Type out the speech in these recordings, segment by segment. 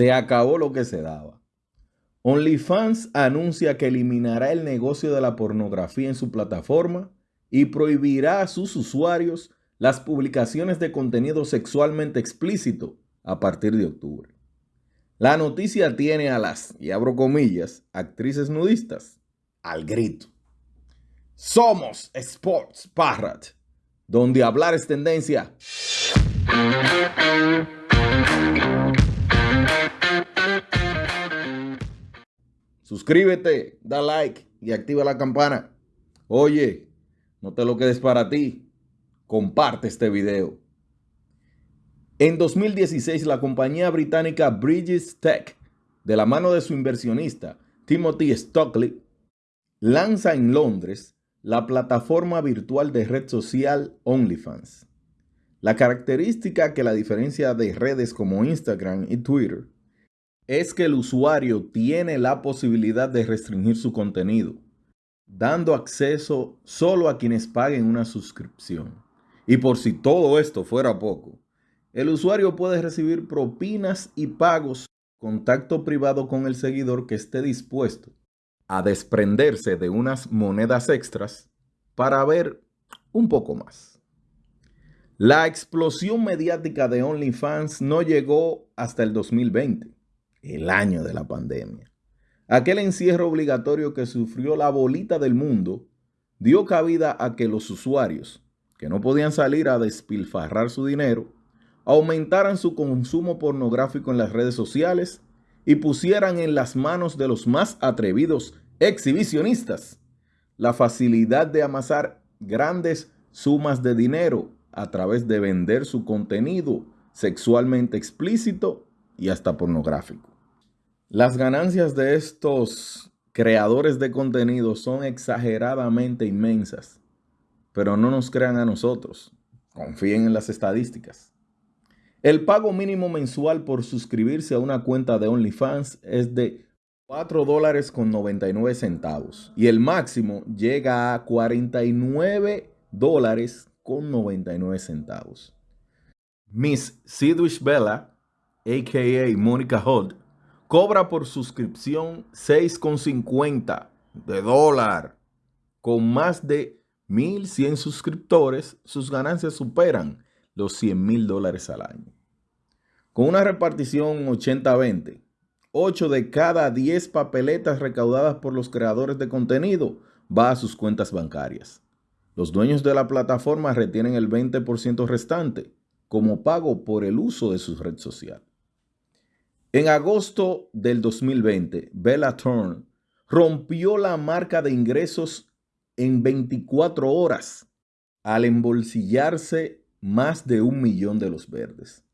Se acabó lo que se daba. OnlyFans anuncia que eliminará el negocio de la pornografía en su plataforma y prohibirá a sus usuarios las publicaciones de contenido sexualmente explícito a partir de octubre. La noticia tiene a las, y abro comillas, actrices nudistas al grito. Somos Sports Parrot, donde hablar es tendencia. Suscríbete, da like y activa la campana. Oye, no te lo quedes para ti. Comparte este video. En 2016, la compañía británica Bridges Tech, de la mano de su inversionista Timothy Stockley, lanza en Londres la plataforma virtual de red social OnlyFans. La característica que la diferencia de redes como Instagram y Twitter es que el usuario tiene la posibilidad de restringir su contenido, dando acceso solo a quienes paguen una suscripción. Y por si todo esto fuera poco, el usuario puede recibir propinas y pagos, contacto privado con el seguidor que esté dispuesto a desprenderse de unas monedas extras para ver un poco más. La explosión mediática de OnlyFans no llegó hasta el 2020, el año de la pandemia. Aquel encierro obligatorio que sufrió la bolita del mundo dio cabida a que los usuarios, que no podían salir a despilfarrar su dinero, aumentaran su consumo pornográfico en las redes sociales y pusieran en las manos de los más atrevidos exhibicionistas la facilidad de amasar grandes sumas de dinero a través de vender su contenido sexualmente explícito y hasta pornográfico. Las ganancias de estos creadores de contenido son exageradamente inmensas, pero no nos crean a nosotros, confíen en las estadísticas. El pago mínimo mensual por suscribirse a una cuenta de OnlyFans es de 4 dólares con 99 centavos y el máximo llega a 49 dólares con 99 centavos. Miss Sidwish Bella, a.k.a. Mónica Holt, cobra por suscripción 6,50 de dólar. Con más de 1.100 suscriptores, sus ganancias superan los 100 mil dólares al año. Con una repartición 80-20, 8 de cada 10 papeletas recaudadas por los creadores de contenido va a sus cuentas bancarias. Los dueños de la plataforma retienen el 20% restante como pago por el uso de su red social. En agosto del 2020, Bella Thorne rompió la marca de ingresos en 24 horas al embolsillarse más de un millón de los verdes.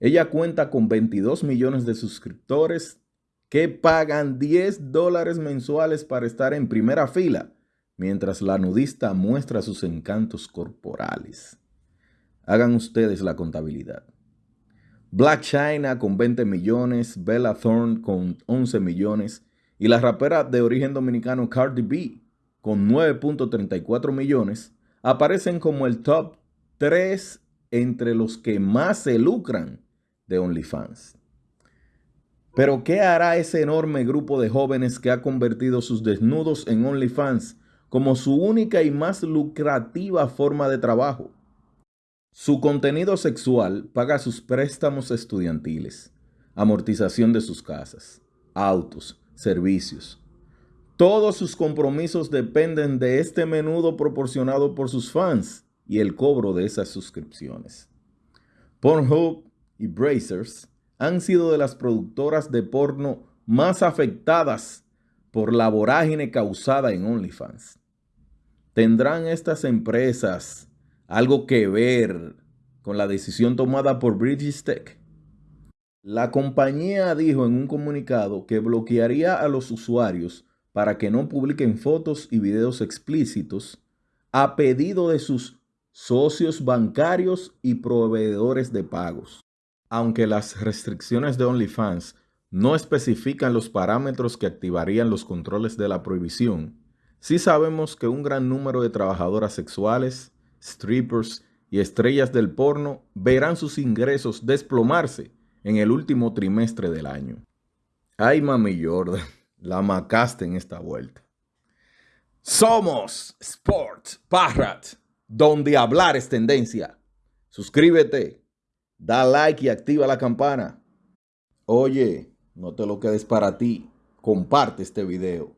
Ella cuenta con 22 millones de suscriptores que pagan 10 dólares mensuales para estar en primera fila, mientras la nudista muestra sus encantos corporales. Hagan ustedes la contabilidad. Black China con 20 millones, Bella Thorne con 11 millones y la rapera de origen dominicano Cardi B con 9.34 millones aparecen como el top tres entre los que más se lucran de OnlyFans. Pero ¿qué hará ese enorme grupo de jóvenes que ha convertido sus desnudos en OnlyFans como su única y más lucrativa forma de trabajo? Su contenido sexual paga sus préstamos estudiantiles, amortización de sus casas, autos, servicios. Todos sus compromisos dependen de este menudo proporcionado por sus fans y el cobro de esas suscripciones. Pornhub y Brazers han sido de las productoras de porno más afectadas por la vorágine causada en OnlyFans. ¿Tendrán estas empresas algo que ver con la decisión tomada por British? La compañía dijo en un comunicado que bloquearía a los usuarios para que no publiquen fotos y videos explícitos a pedido de sus socios bancarios y proveedores de pagos. Aunque las restricciones de OnlyFans no especifican los parámetros que activarían los controles de la prohibición, sí sabemos que un gran número de trabajadoras sexuales, strippers y estrellas del porno verán sus ingresos desplomarse en el último trimestre del año. Ay, mami Jordan, la macaste en esta vuelta. Somos Sport Parrot, donde hablar es tendencia. Suscríbete, da like y activa la campana. Oye, no te lo quedes para ti. Comparte este video.